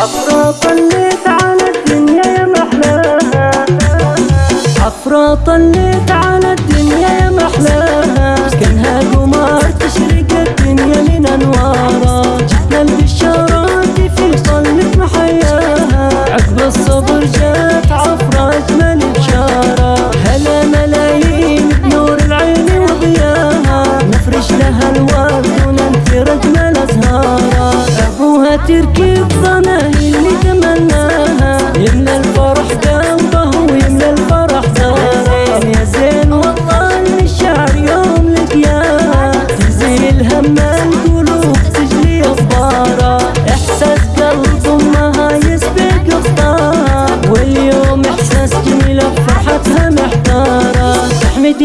عفرة طليت على الدنيا يا محلاها عفرة طليت على الدنيا يا محلاها كانها قمر تشرق الدنيا من انوارها جتنا البشارات في طلة محياها. عقب الصبر جات عفرة اجمل بشارة هلا ملايين بنور العين وضياها. نفرش لها الورد وننثر اجمل أزهارها. أبوها تركب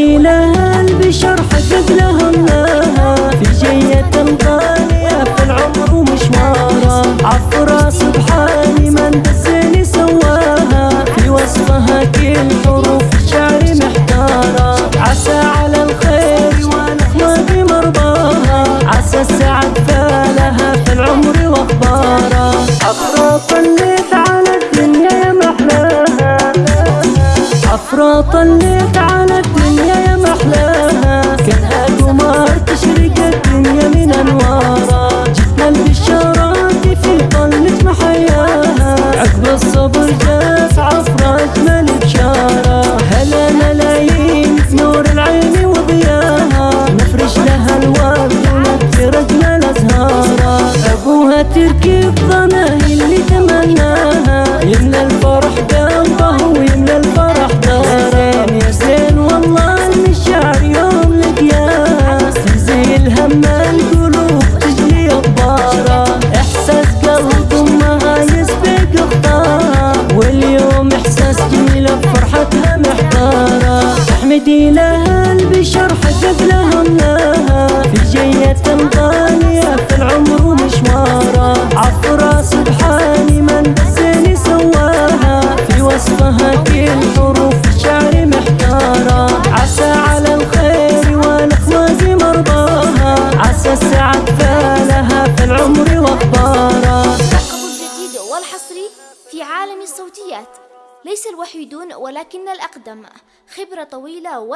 لها البشر حقق لها الله. في جية غالية في العمر ومشوارها. عفرة سبحاني من بالزين سواها. في وصفها كل حروف الشعر محتارة. عسى على الخير ونحمى بمرضاها. عسى السعد فالها في العمر وأخبارها. عفرة طليت على الدنيا يا محلاها. عفرة طليت تركب ضناها اللي تمناها يملى الفرح قلبه ويملى الفرح داره يا زين والله ان الشعر يوم لقياها تزيل هم القلوب تجلي اخبارها إحساس قلب أمها يسبق اخطارها واليوم إحساس جميله بفرحتها محتارة. تحمدي لها والحصري في عالم الصوتيات. ليس الوحيدون ولكن الأقدم. خبرة طويلة و